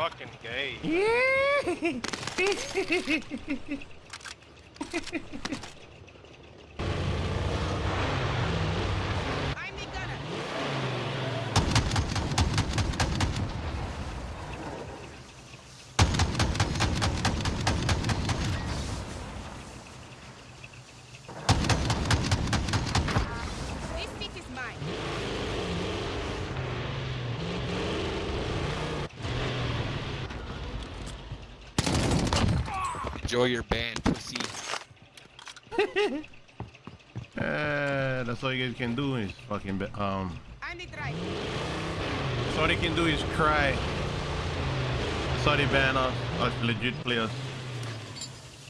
fucking gay. I'm Enjoy your band, pussy. Uh, that's all you guys can do is fucking be- um. I'm the. That's all they can do is cry. Sorry, ban us, us legit players.